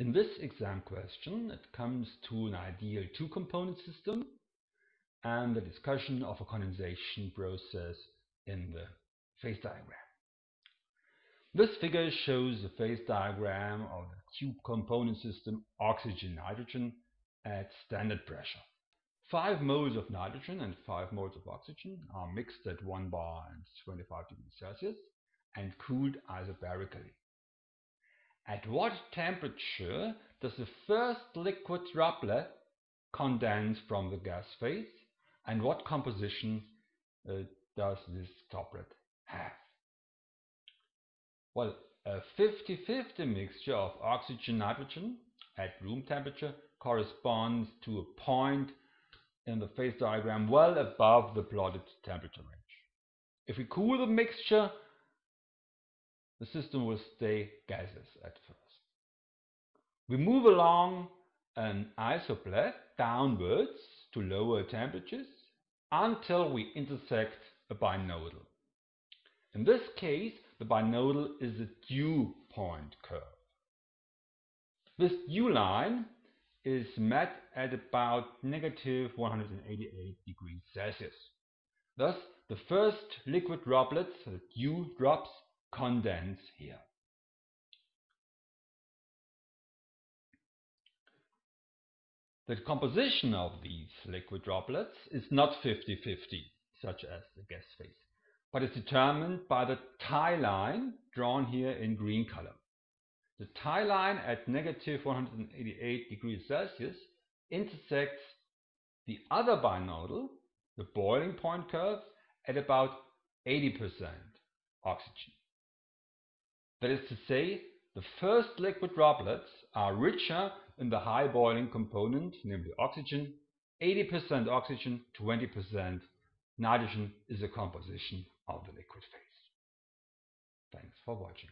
In this exam question, it comes to an ideal two-component system and the discussion of a condensation process in the phase diagram. This figure shows the phase diagram of the two-component system oxygen-nitrogen at standard pressure. 5 moles of nitrogen and 5 moles of oxygen are mixed at 1 bar and 25 degrees Celsius and cooled isobarically. At what temperature does the first liquid droplet condense from the gas phase and what composition uh, does this droplet have? Well, a 50-50 mixture of oxygen-nitrogen at room temperature corresponds to a point in the phase diagram well above the plotted temperature range. If we cool the mixture the system will stay gaseous at first. We move along an isopleth downwards to lower temperatures until we intersect a binodal. In this case, the binodal is a dew point curve. This dew line is met at about negative 188 degrees Celsius. Thus, the first liquid droplets, the dew drops, condense here. The composition of these liquid droplets is not 50-50, such as the gas phase, but is determined by the tie line drawn here in green color. The tie line at negative 188 degrees Celsius intersects the other binodal, the boiling point curve, at about 80% oxygen. That is to say, the first liquid droplets are richer in the high boiling component, namely oxygen. 80% oxygen, 20% nitrogen is the composition of the liquid phase. Thanks for watching.